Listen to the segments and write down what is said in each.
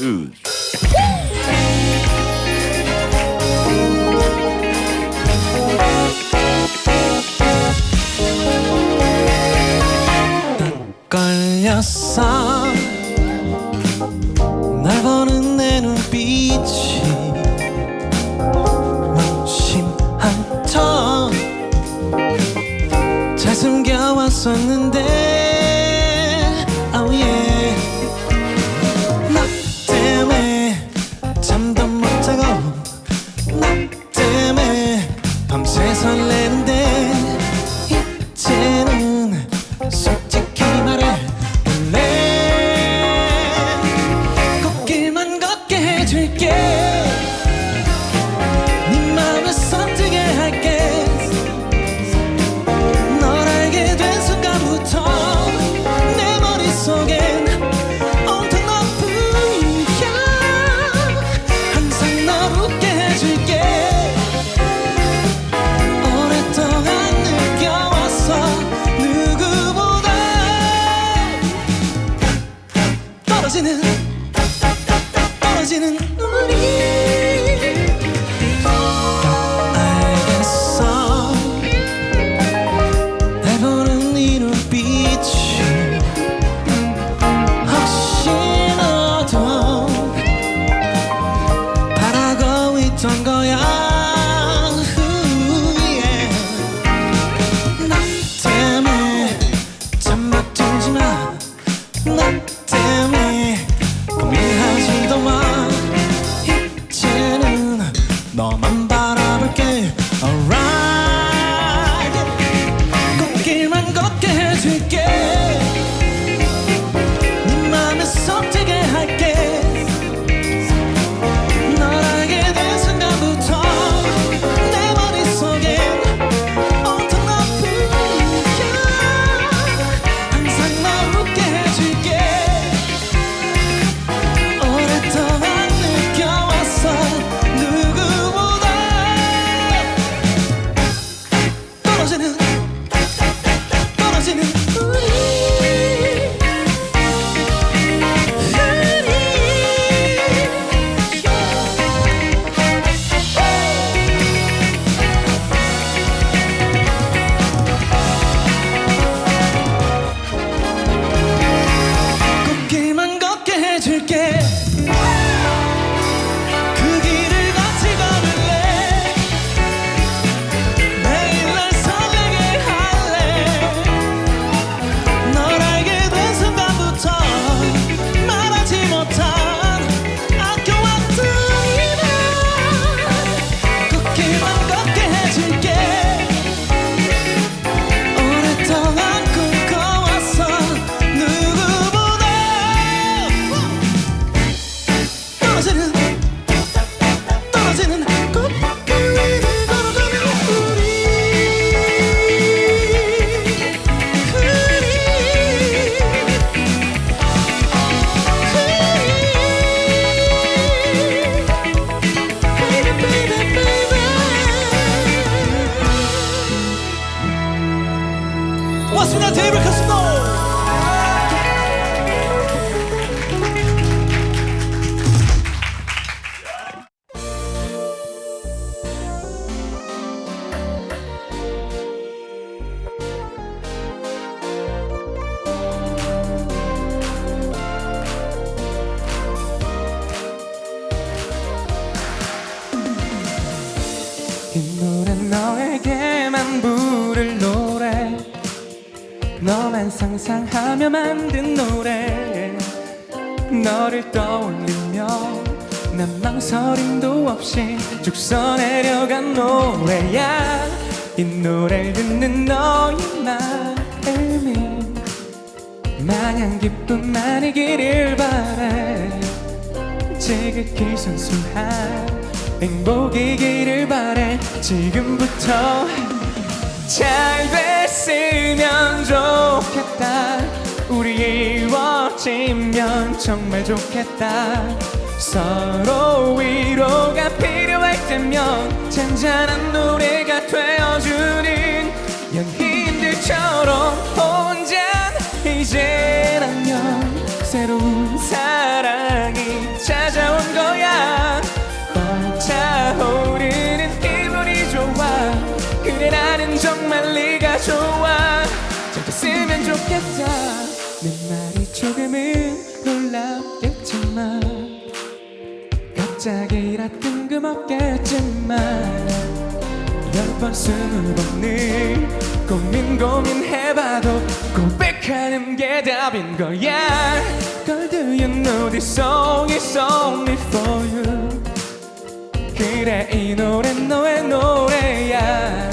Ooze. sun. 이 노래 너에게만 부를 노래. 너만 상상하며 만든 노래. 너를 떠올리며 난 망설임도 없이 쭉 써내려간 노래야. 이 노래를 듣는 너의 마음이 마냥 기쁨만이기를 바래. 지극히 순수한 행복이기를 바래 지금부터 잘 됐으면 좋겠다. 우리 이루어지면 정말 좋겠다. 서로 위로가 필요할 때면 잔잔한 노래가 되어주는 연인들처럼 혼자 이제 안녕 새로운 삶 좋아. 잘 됐으면 좋겠다 내 말이 조금은 놀랍겠지만 갑자기 이라 뜬금없겠지만 열번 스무 번을 고민 고민해봐도 고백하는 게 답인 거야. Girl do you know this song is only for you? 그래 이 노래 너의 노래야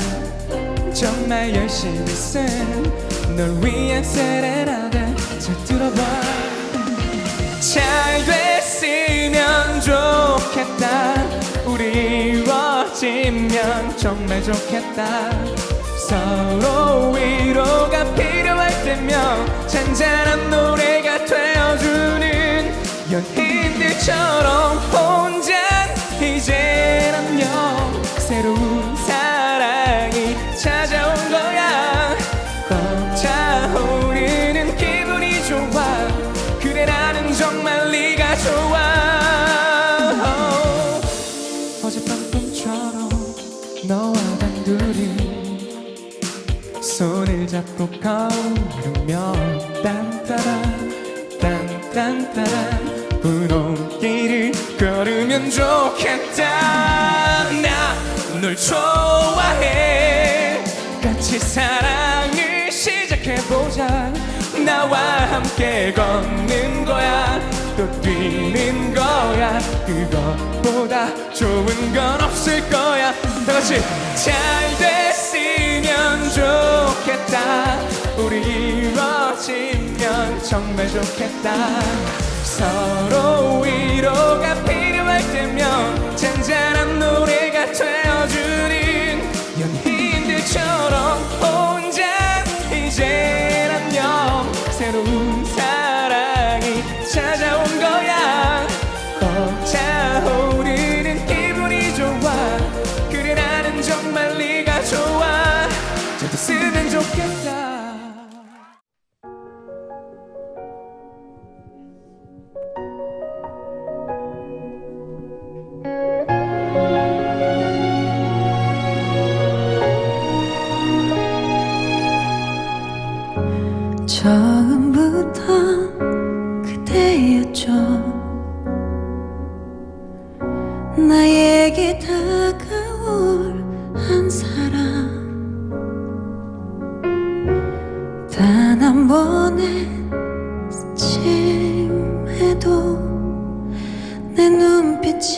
정말 열심히 쓴널 위한 세레나데 잘 들어봐. 잘 됐으면 좋겠다. 우리 이루어지면 정말 좋겠다. 서로 위로가 필요할 때면 잔잔한 노래가 되어주는 연인들처럼 잡고 걸으며 딴따란 딴딴따란 분홍길을 걸으면 좋겠다. 나 널 좋아해. 같이 사랑을 시작해보자. 나와 함께 걷는 거야. 또 뛰는 거야. 그것보다 좋은 건 없을 거야. 다 같이 잘 됐으면 좋 겠다. 우리 이루어지면 정말 좋겠다. 서로 위로가 필요할 때면 잔잔한 노래가 되어주는 연인들처럼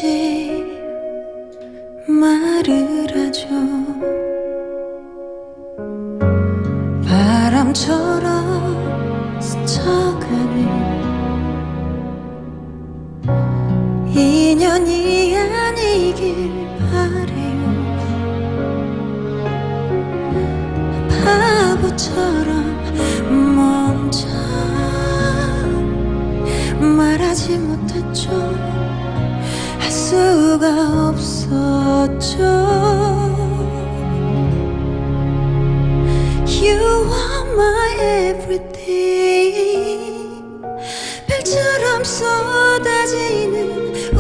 눈빛이 말을 하죠. 바람처럼 스쳐가는 인연이 아니길 바래요. 바보처럼 먼저 말하지 못했죠. 할 수가 없었죠 You are my everything 별처럼 쏟아지는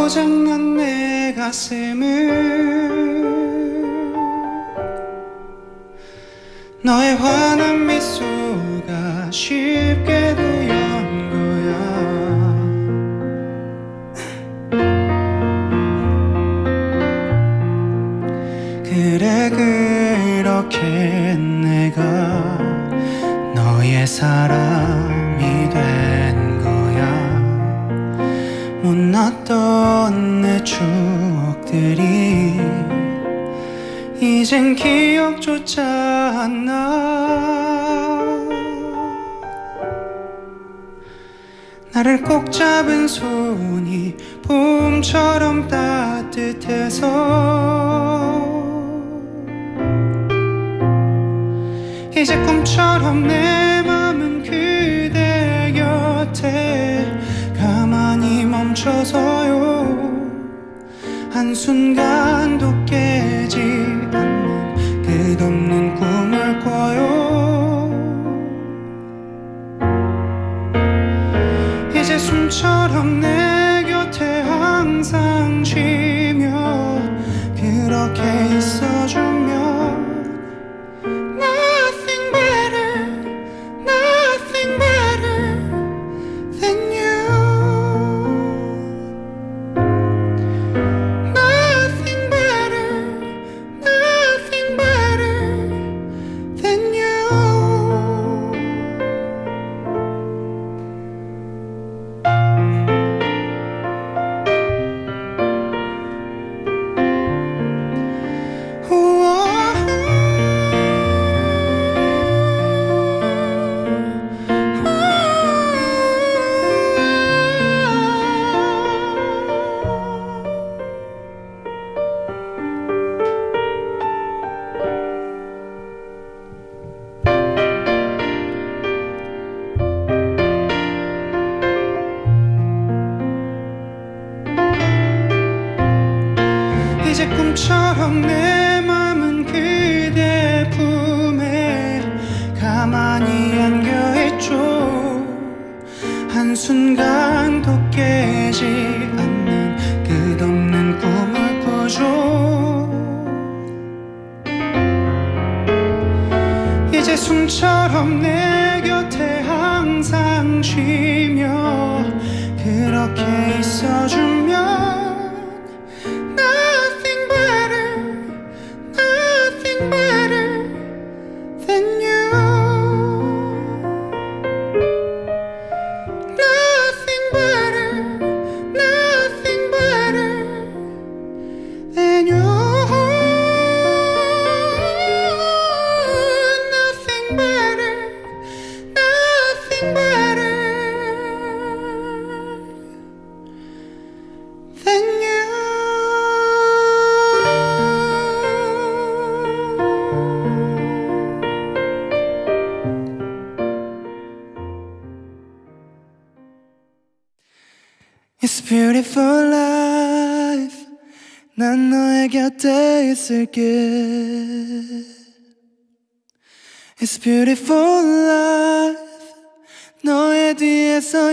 고장난 내 가슴을. 너의 환한 미소가 쉽게도 연 거야. 그래 그렇게 내가 너의 사람 추억들이 이젠 기억조차 안 나. 나를 꼭 잡은 손이 봄처럼 따뜻해서 이제 꿈처럼 내 맘은 그대 곁에 가만히 멈춰서요 한순간도 깨지 않는 끝없는 꿈을 꿔요. 이제 숨처럼 내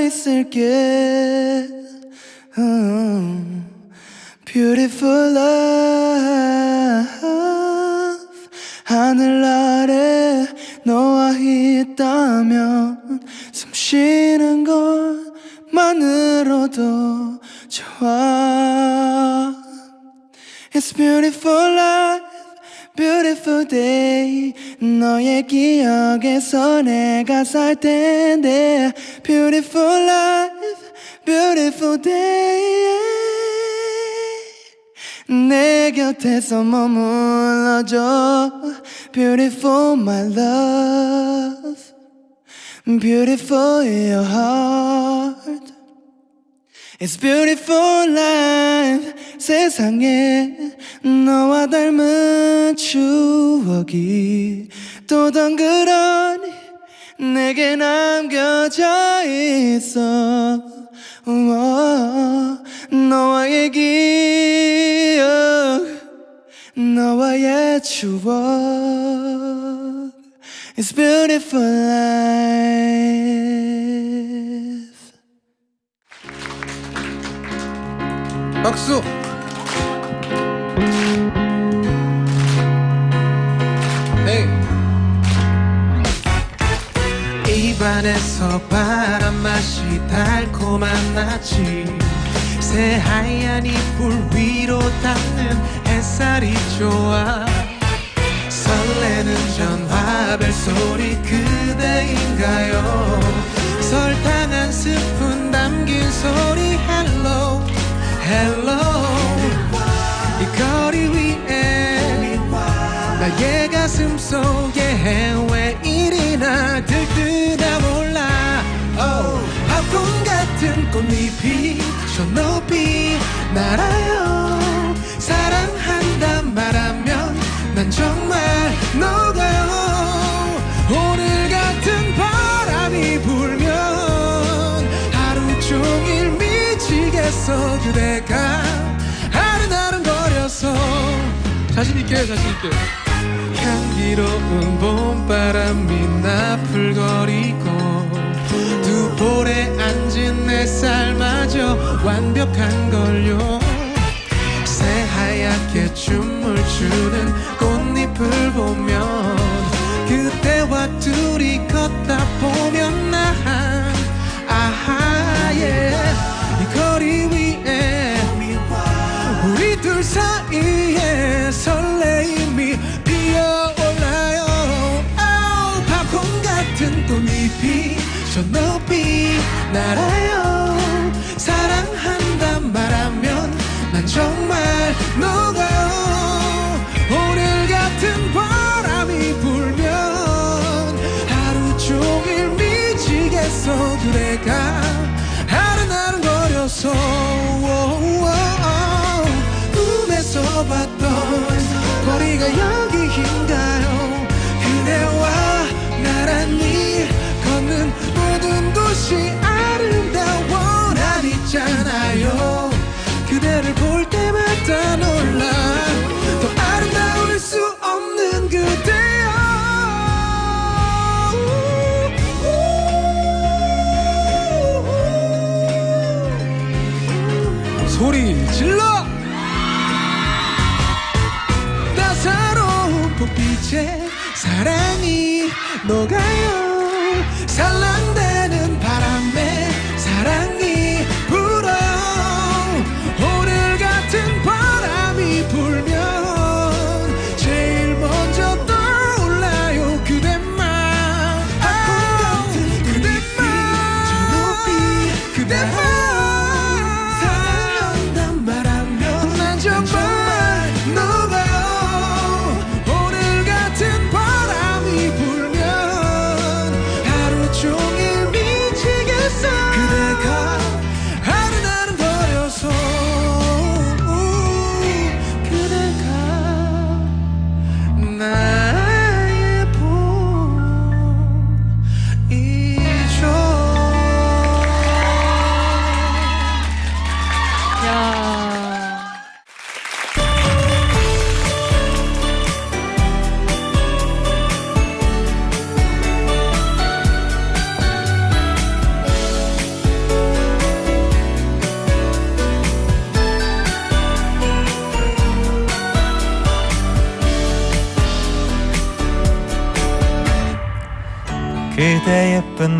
있을게. Oh, beautiful life. 하늘 아래 너와 있다면 숨 쉬는 것만으로도 좋아. It's beautiful life, Beautiful day 너의 기억에서 내가 살 텐데 Beautiful life Beautiful day 내 곁에서 머물러줘 Beautiful my love Beautiful your heart It's beautiful life 세상에 너와 닮은 추억이 또 덩그러니 내게 남겨져 있어. 너와의 기억 너와의 추억. It's beautiful life. 박수. 안에서 바람 맛이 달콤한 나치 새하얀 이불 위로 닿는 햇살이 좋아. 설레는 전화벨 소리 그대인가요? 설탕 한 스푼 담긴 소리 hello hello 이 거리 위에 나의 가슴 속에 왜 이리나 들뜨나 몰라. Oh, 팝콘 같은 꽃잎이 저 높이 날아요. 사랑한단 말하면 난 정말 녹아요. 오늘 같은 바람이 불면 하루 종일 미치겠어. 그대가 아른아른거려서. 자신있게 자신있게 향기로운 봄바람이 나풀거리고 두 볼에 앉은 내 삶마저 완벽한 걸요. 새하얗게 춤을 추는 꽃잎을 보면 그때와 둘이 걷 저 높이 날아요. 사랑한단 말하면 난 정말 녹아요. 오늘 같은 바람이 불면 하루 종일 미치겠어. 그대가 아른아른 거려서. 꿈에서 봤던 거리가 여 녹아요. 살랑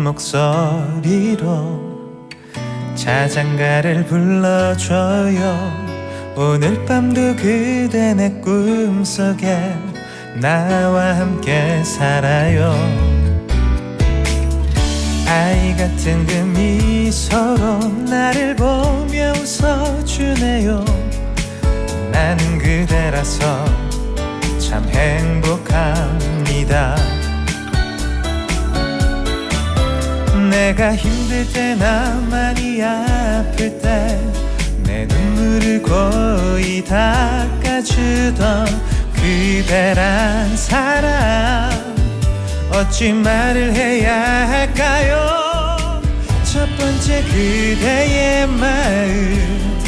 목소리로 자장가를 불러줘요. 오늘 밤도 그대 내 꿈속에 나와 함께 살아요. 아이 같은 그 미소로 나를 보며 웃어주네요. 나는 그대라서 참 행복합니다 내가 힘들 때나 많이 아플 때 내 눈물을 고이 닦아주던 그대란 사람. 어찌 말을 해야 할까요? 첫 번째 그대의 마음.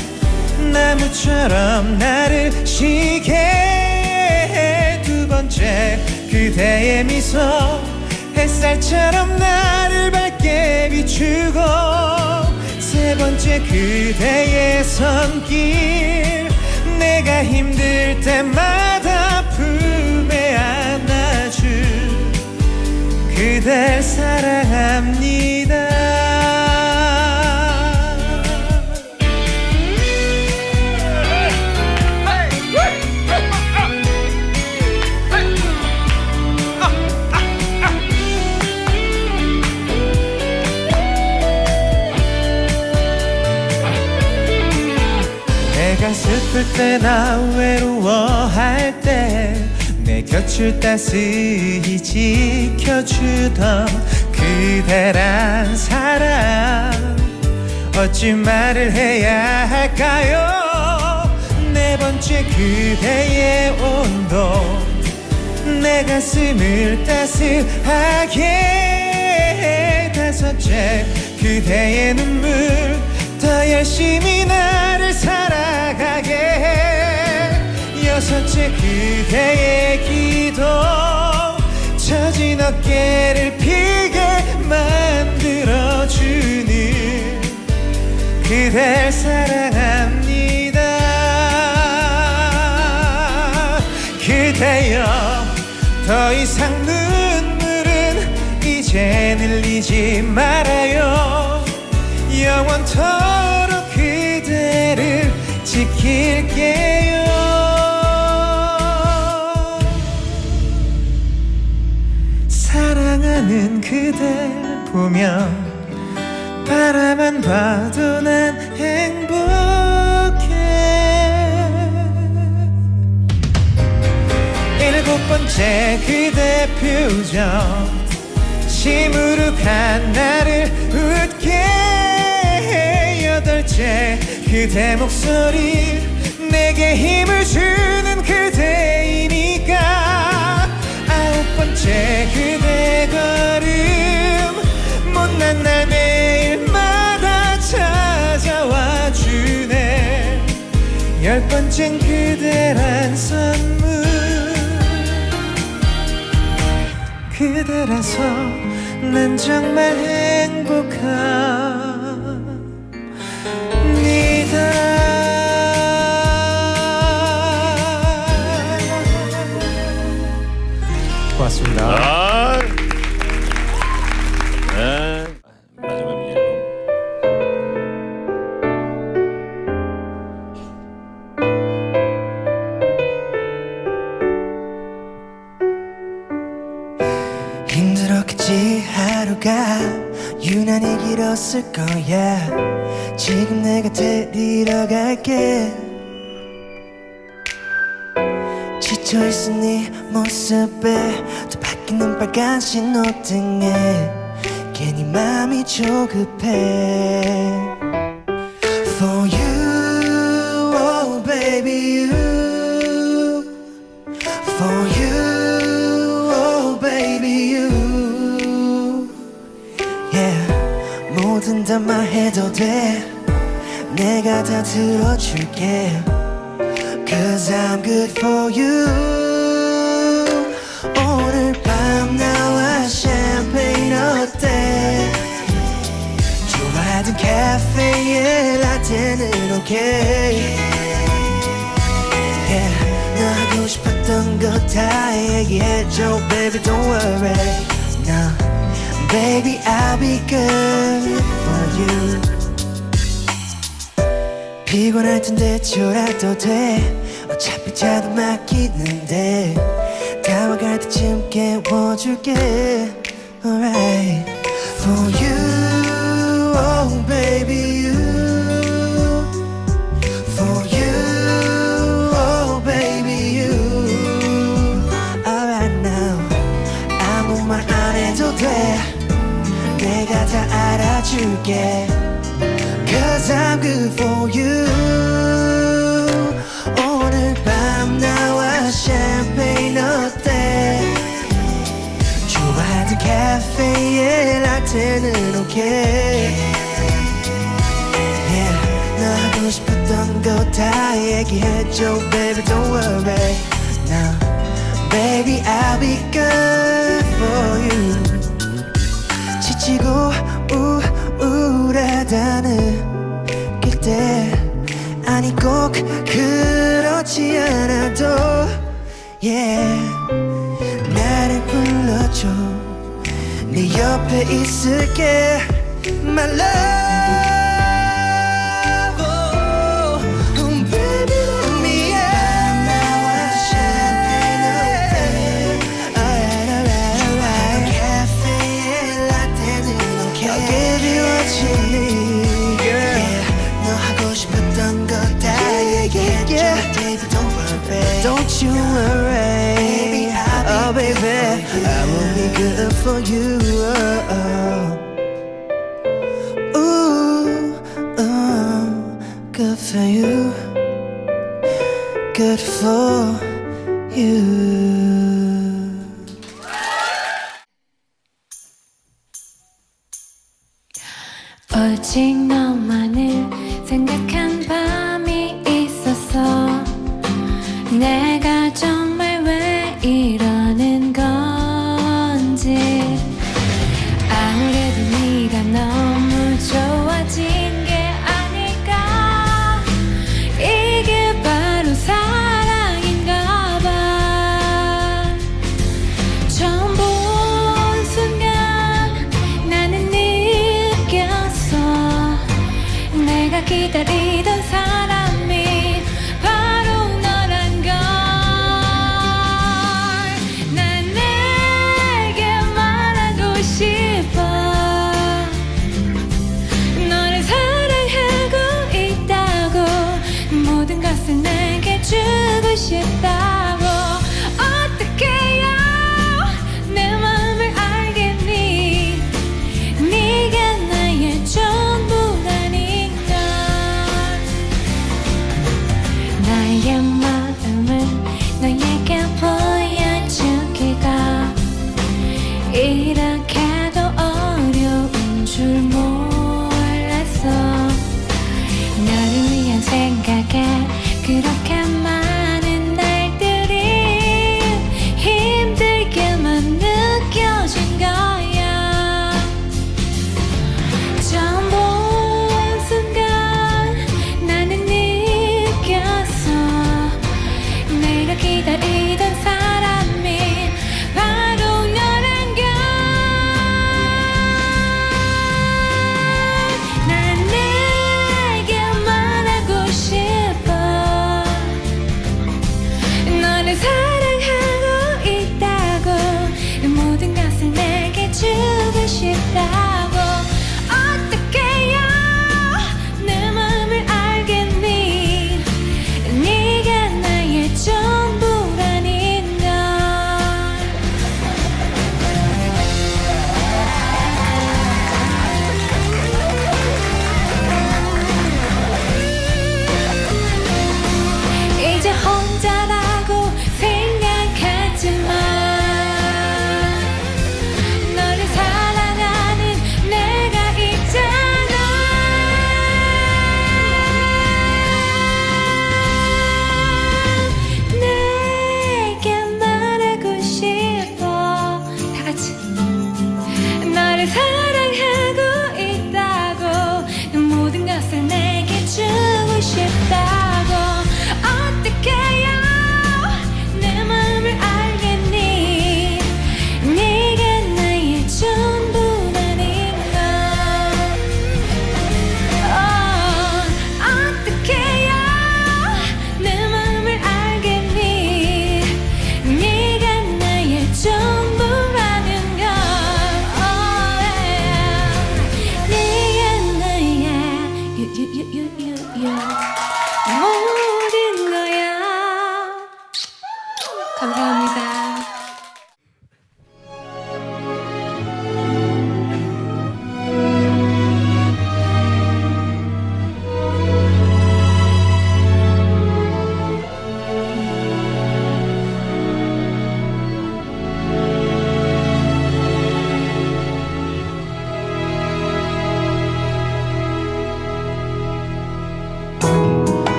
나무처럼 나를 쉬게 해. 두 번째 그대의 미소. 햇살처럼 나를 밝게 비추고 세 번째 그대의 손길. 내가 힘들 때마다 품에 안아줄 그댈 사랑합니다 슬플 때나 외로워할 때 내 곁을 따스히 지켜주던 그대란 사람 어찌 말을 해야 할까요 네 번째 그대의 온도 내 가슴을 따스하게 해. 다섯째 그대의 눈물 더 열심히 나 여섯째 그대의 기도 처진 어깨를 피게 만들어주는 그댈 사랑합니다. 그대여 더 이상 눈물은 이제 흘리지 말아요. 영원토록 그대를 지킬게요 보면 바라만 봐도 난 행복해. 일곱 번째 그대 표정 시무룩한 나를 웃게 해. 여덟째 그대 목소리 내게 힘 열 번째는 그대란 선물. 그대라서 난 정말 행복합 거야. 지금 내가 데리러 갈게. 지쳐있은 네 모습에 또 바뀌는 빨간 신호등에 괜히 마음이 조급해 뭐든 다 말해도 돼 내가 다 들어줄게 Cause I'm good for you 오늘 밤 나와 샴페인 어때 좋아하던 카페에 라떼는 오케이 yeah, 너 하고 싶었던 거 다 얘기해줘 baby don't worry no baby I'll be good for You. 피곤할 텐데 졸아도 돼. 어차피 자도 맡기는데 다가갈 때쯤 깨워줄게. Alright. For you 알아줄게 Cause I'm good for you 오늘 밤 나와 샴페인 어때 좋아하는 카페에 라떼는 오케이 yeah, 너 하고 싶었던 거 다 얘기해줘 Baby don't worry Now Baby I'll be good 우울하다 느낄 때 아니 꼭 그렇지 않아도 yeah. 나를 불러줘. 네 옆에 있을게. My love you worry Baby I'll be Oh baby I will be good for you oh, oh. Ooh, ooh, good for you, good for you. 오직 너만을 생각한 밤이 있었어 내 가정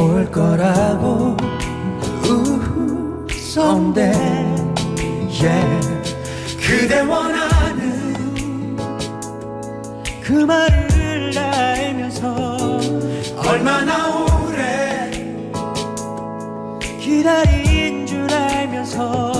올 거라고 우후 선데 yeah. 그대 원하는 그 말을 알면서 얼마나 오래 기다린 줄 알면서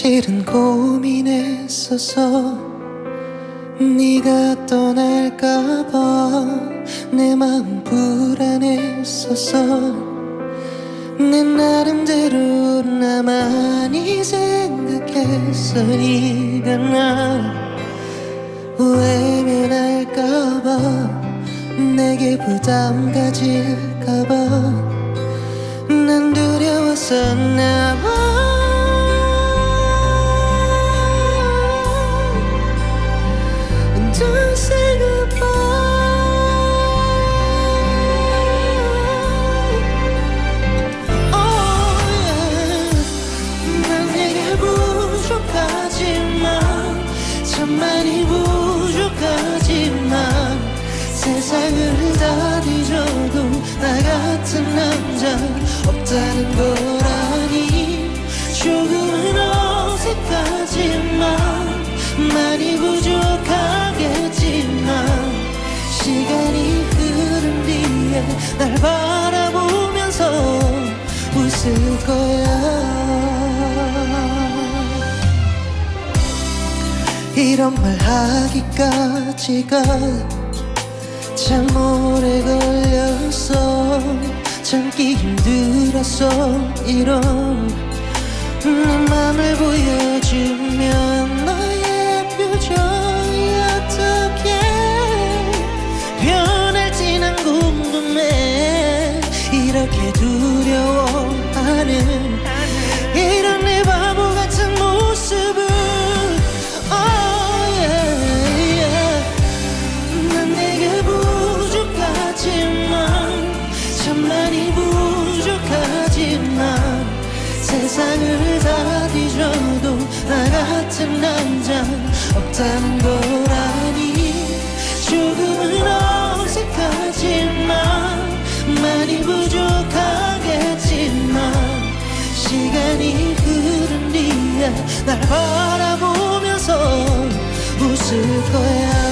사실은 고민했었어. 네가 떠날까봐 내 마음 불안했었어. 내 나름대로 나만이 생각했어. 네가 나 외면할까봐 내게 부담 가질까봐. 난 두려웠었나봐 남자 없다는 거라니. 조금은 어색하지만 많이 부족하겠지만 시간이 흐른 뒤에 날 바라보면서 웃을 거야. 이런 말 하기까지가 참 오래 걸렸어 참기 힘들었어 이런 내 맘을 보여주면 참 많이 부족하지만 세상을 다 뒤져도 나 같은 남자 없다는 거라니. 조금은 어색하지만 많이 부족하겠지만 시간이 흐른 뒤에 날 바라보면서 웃을 거야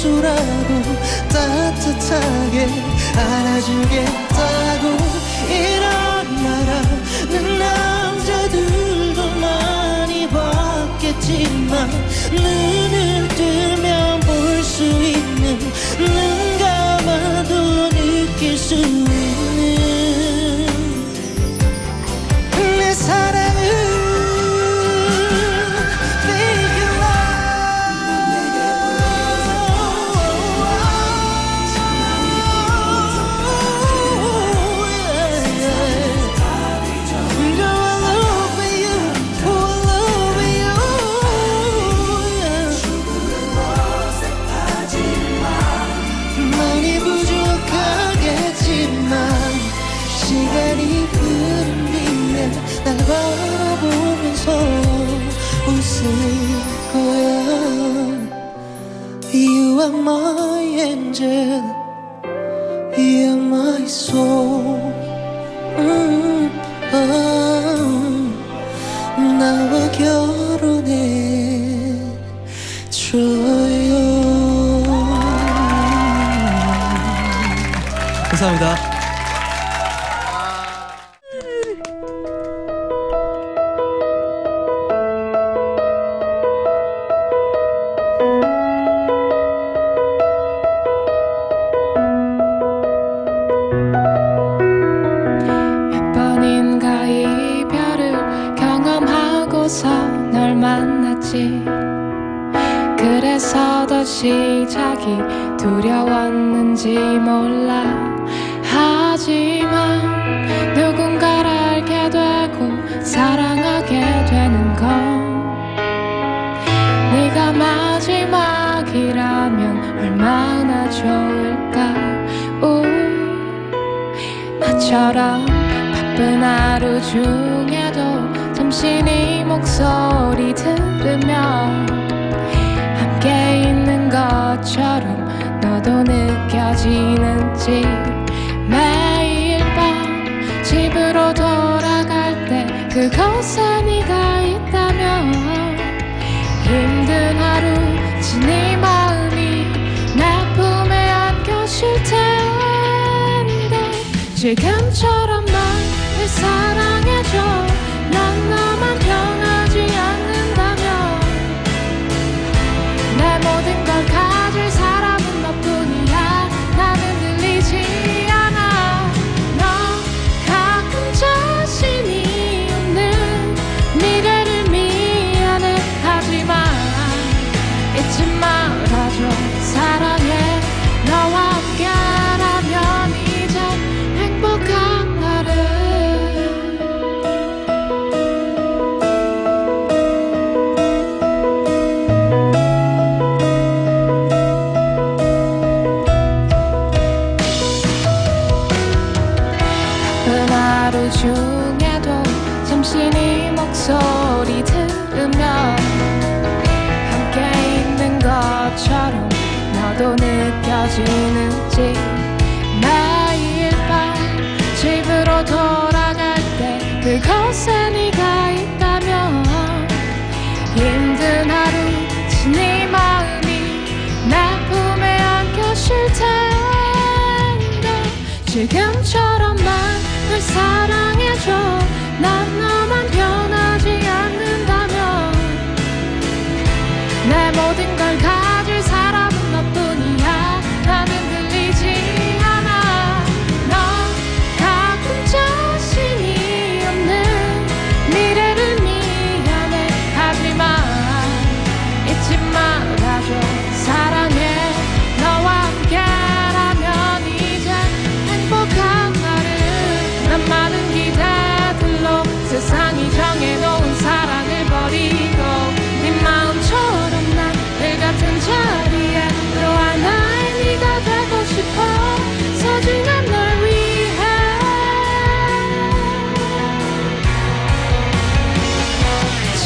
실수라도 따뜻하게 안아주겠다고 이런 말하는 남자들도 많이 봤겠지만 눈을 뜨면 볼 수 있는 angel are my soul 음, 아, 나와 결혼해 줘요 감사합니다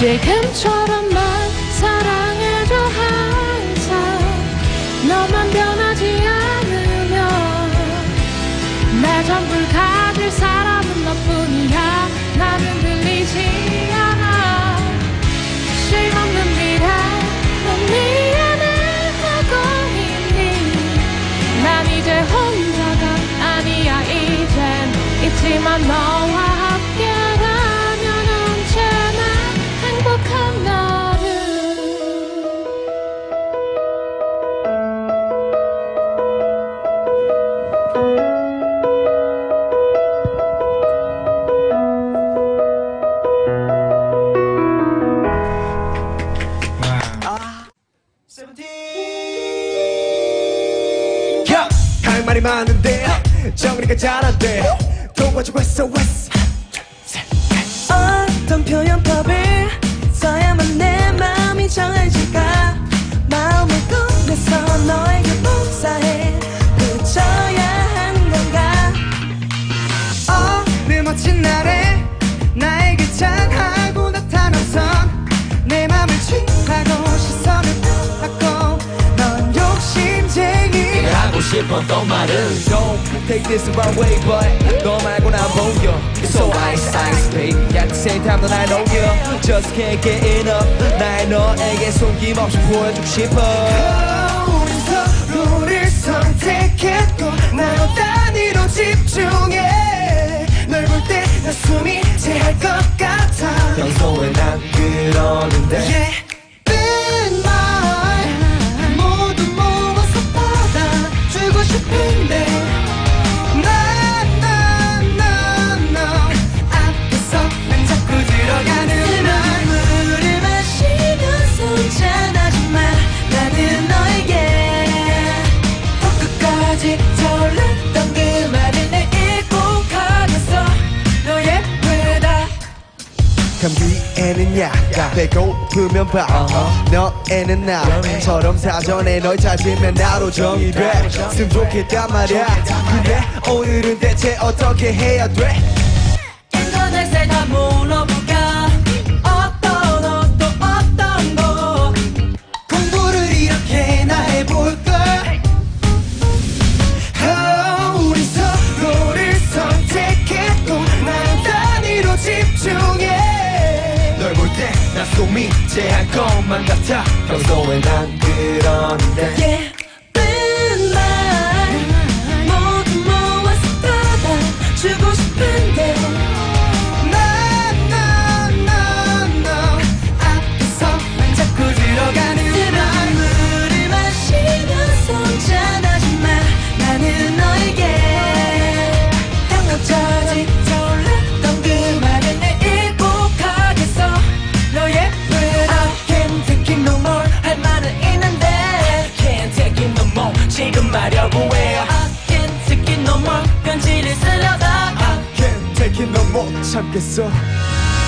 지금 야, 할 말이 많은데 정리가 잘안 돼. 도와주고 있어, 왔어. 어떤 표현법을 써야만 내 마음이 정해질까 마음을 꺼내서 너에게 복사해 붙여야 하는 건가 어느 멋진 날에 나에게 찬하고 나타나선 내 맘을 취하고 욕심 쟁이. 하고 싶었던 말은 Don't take this the wrong way but 너 말고 난 보여. It's so ice ice baby At the same time 넌날 녹여 Just can't get enough. 나의 너에게 숨김없이 보여주고 싶어. 우린 서로를 선택했고 나로 단위로 집중해. 널 볼 때 나 숨이 채할 것 같아. 평소에 난 그러는데 예 싶은데. 난난난난 앞에서 난 자꾸 들어가는 말 물을 마시면서 잔하지만 나는 너에게 끝까지 설렜 감기에는 약간 배고프면 밥. 너에는 나처럼 사전에 널 찾으면 나로 정의돼. 으면 좋겠단 말이야. 근데 오늘은 대체 어떻게 해야 돼? 인터넷에 다물 제할 것만 같아. 평소에 난 그러는데. 예 more 참겠어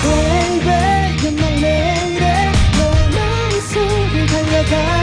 Baby you're my lady 너 마음속을 달려가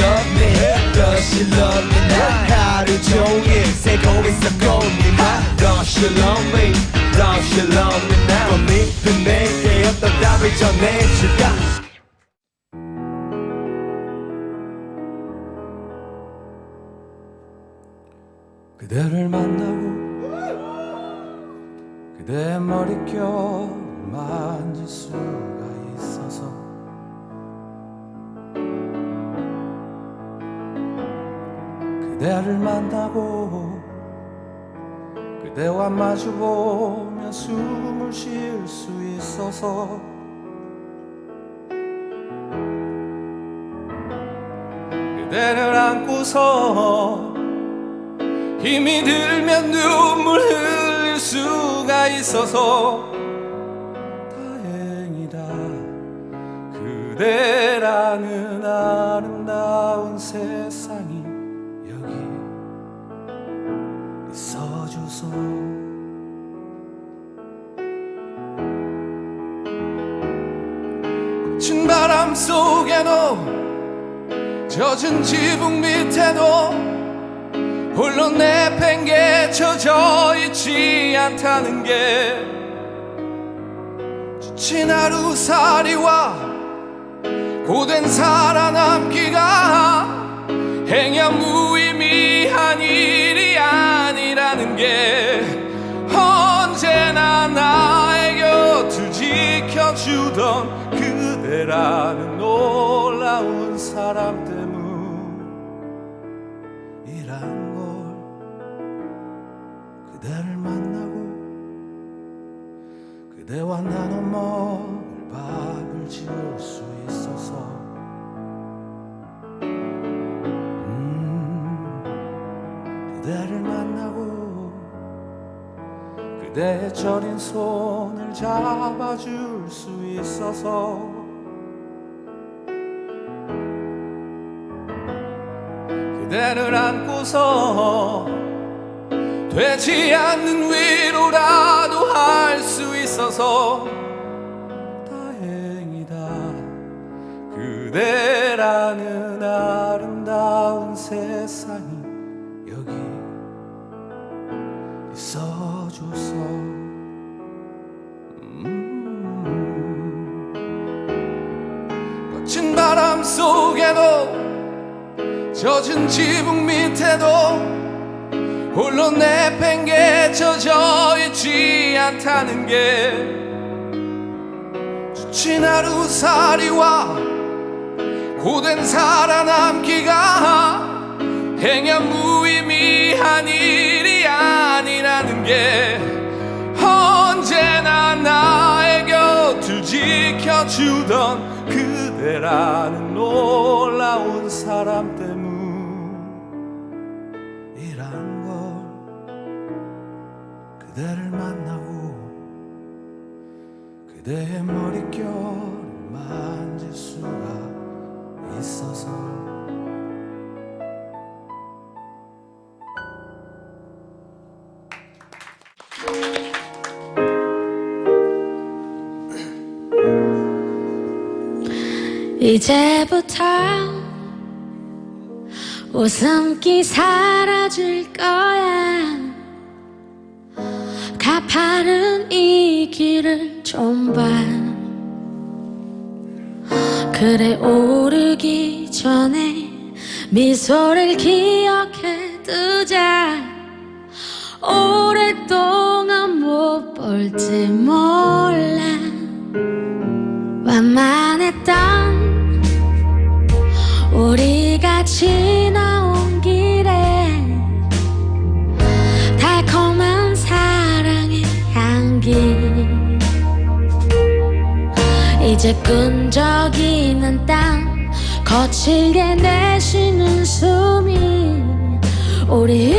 love me? Does she love me now? 하루 종일 새고 있어 꽃잎만 Does she love me? Does she love me now? 꽃잎은 내게 어떤 답을 전해줄까? 그대를 만나고 그대의 머릿결 만질 수가 있어서 그대를 만나고 그대와 마주보며 숨을 쉴 수 있어서 그대를 안고서 힘이 들면 눈물 흘릴 수가 있어서 다행이다. 그대라는 아름다운 세상 거친 바람 속에도 젖은 지붕 밑에도 홀로 내팽개쳐져 있지 않다는 게 지친 하루살이와 고된 살아남기가 행여 무의미한 일이 아니라는 게 언제나 나의 곁을 지켜주던 그대라는 놀라운 사람 때문이란 걸 그대를 만나고 그대와 나눠 먹을 밥을 지을 수 있어서. 음, 그대를 만나고 그대의 저린 손을 잡아줄 수 있어서 그대를 안고서 되지 않는 위로라도 할 수 있어서 다행이다 그대라는 아름다운 세상이 여기 있어줘서 음. 거친 바람 속에도 젖은 지붕 밑에도 홀로 내팽개쳐져 있지 않다는 게 지친 하루살이와 고된 살아남기가 행여 무의미한 일이 아니라는 게 언제나 나의 곁을 지켜주던 그대라는 놀라운 사람 때문이란 걸 그대를 만나고 그대의 머릿결을 만질 수가 있어서 이제부터 웃음기 사라질 거야. 가파른 이 길을 좀 봐. 그래 오르기 전에 미소를 기억해 두자. 오랫동안 못 볼지 몰라. 완만했던 우리가 지나온 길에 달콤한 사랑의 향기. 이제 끈적이는 땀 거칠게 내쉬는 숨이 우리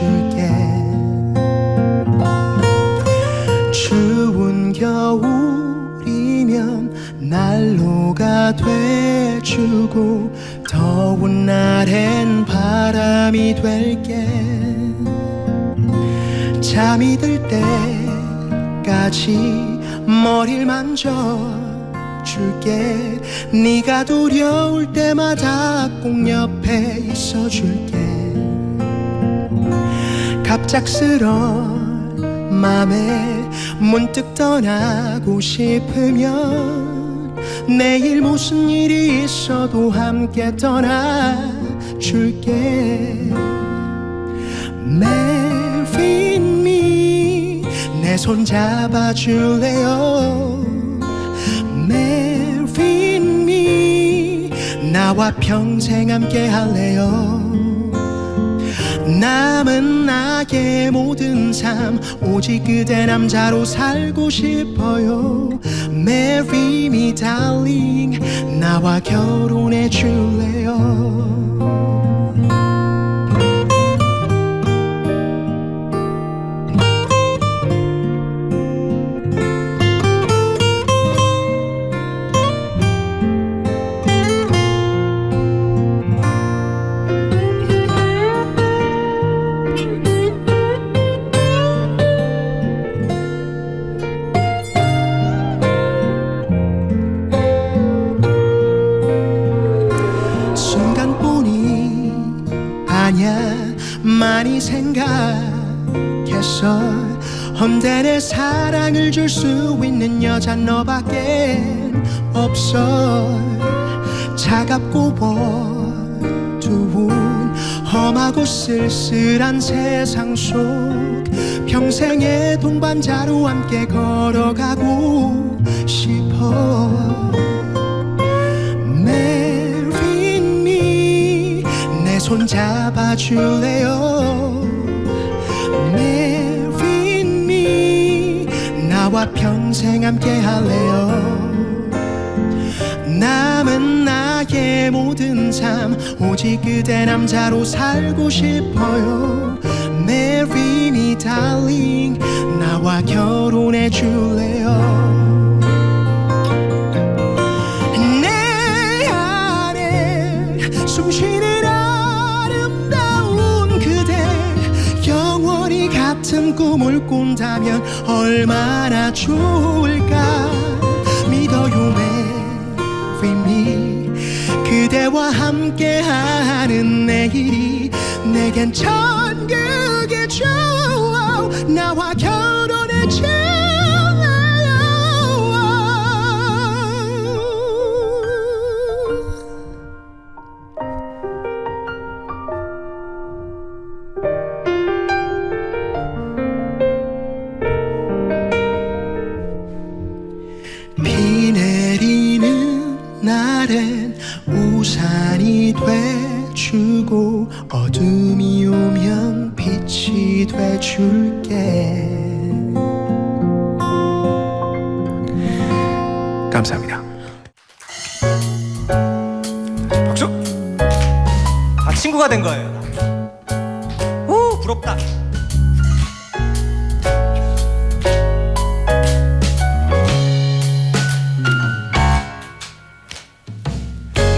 줄게. 추운 겨울이면 난로가 돼주고 더운 날엔 바람이 될게. 잠이 들 때까지 머리를 만져 줄게. 네가 두려울 때마다 꼭 옆에 있어줄게 갑작스런 맘에 문득 떠나고 싶으면 내일 무슨 일이 있어도 함께 떠나줄게. Marry me. 내손 잡아줄래요? Marry me. 나와 평생 함께 할래요 남은 나의 모든 삶 오직 그대 남자로 살고 싶어요. Marry me darling. 나와 결혼해 줄래요 생각했어. 헌데 내 사랑을 줄 수 있는 여자 너밖에 없어. 차갑고 어두운 험하고 쓸쓸한 세상 속 평생의 동반자로 함께 걸어가고 싶어. Marry me 내 손 잡아줄래요 나와 평생 함께 할래요. 남은 나의 모든 삶 오직 그대 남자로 살고 싶어요. Marry me darling. 보내줄래요? 내 안에 숨쉬는 아름다운 그대 영원히 같은 꿈을 꾼다면 얼마나 좋을까 믿어요 marry me 그대와 함께하는 내일이 내겐 천국 된 거예요. 오 부럽다.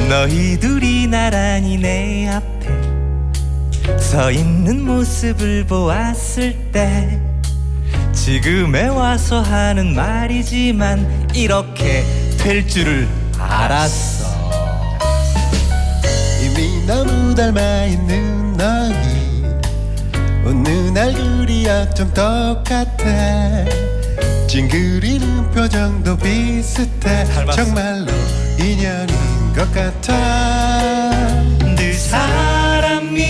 너희들이 나란히 내 앞에 서 있는 모습을 보았을 때 지금에 와서 하는 말이지만 이렇게 될 줄을 알았어. 너무 닮아 있는 너희 웃는 얼굴이 어쩜 똑같아. 찡그리는 표정도 비슷해. 닮았어. 정말로 인연인 것 같아. 두 사람이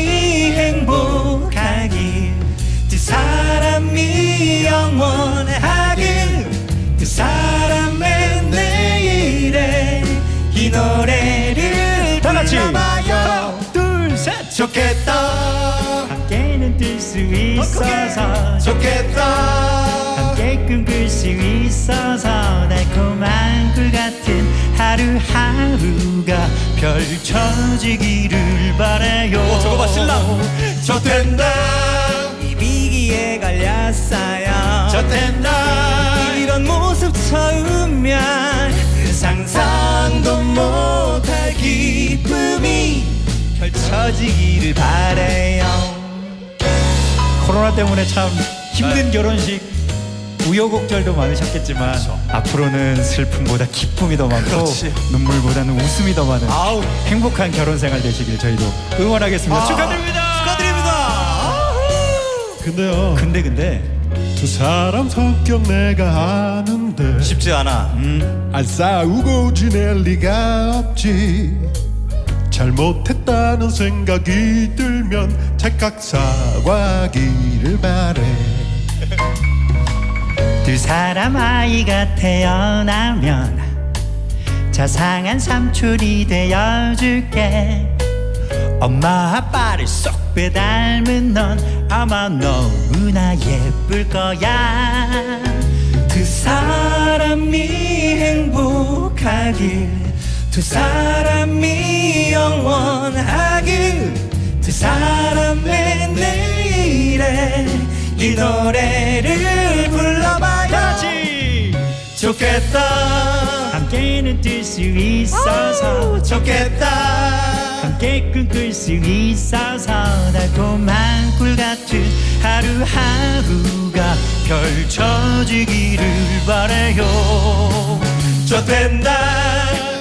행복하길 두 사람이 영원하길 두 사람의 내일에 이 노래를 다 같이 좋겠다. 함께는 뜰수 있어서 좋겠다. 함께 꿈꿀 수 있어서 달콤한 꿀 같은 하루하루가 펼쳐지기를 바래요. 오 저거 봐 신랑. 좋댄다. 이 비기에 갈렸어요. 좋댄다. 이런 모습 처음면 상상도 못할 기쁨이 펼쳐지기를 바래요. 코로나 때문에 참 힘든 결혼식 우여곡절도 많으셨겠지만 앞으로는 슬픔보다 기쁨이 더 많고 그렇지. 눈물보다는 웃음이 더 많은 아우. 행복한 결혼 생활 되시길 저희도 응원하겠습니다. 아, 축하드립니다. 축하드립니다. 근데요. 근데 근데. 두 사람 성격 내가 아는데 쉽지 않아. 안 싸우고 지낼 리가 없지 잘못했다는 생각이 들면 착각 사과하기를 바래. 두 사람 아이가 태어나면 자상한 삼촌이 되어줄게. 엄마 아빠를 쏙 빼닮은 넌 아마 너무나 예쁠 거야. 두 사람이 행복하길 두 사람이 영원하길 두 사람의 내일에 이 노래를 불러봐요. 좋겠다. 함께는 뜰수 있어서 좋겠다. 함께 꿈꿀 수 있어서 달콤한 꿀 같은 하루하루가 펼쳐지기를 바래요. 좋댄다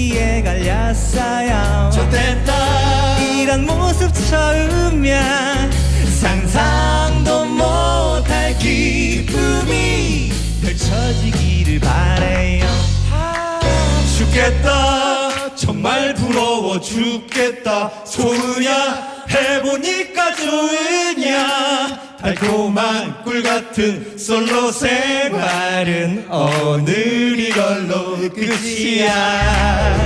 이 비기에 갈렸어요. 좋댄다. 이런 모습 처음면 상상도 못할 기쁨이 펼쳐지기를 바래요. 죽겠다. 정말 부러워 죽겠다. 좋으냐 해보니까 좋으냐? 달콤한 꿀 같은 솔로 생활은 오늘 이걸로 끝이야.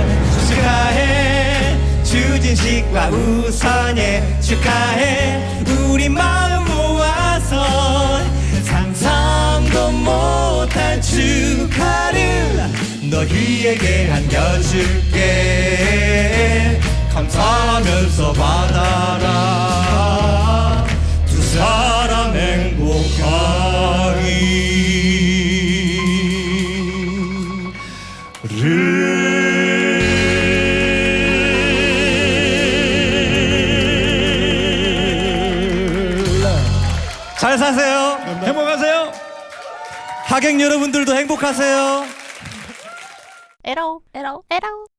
축하해 주진식과 우선예 축하해. 우리 마음 모아서 상상도 못한 축하를 너희에게 안겨줄게 감사하면서 받아라. 두 사람 행복하기를 잘 사세요. 행복하세요. 하객 여러분들도 행복하세요. 에러 에러 에러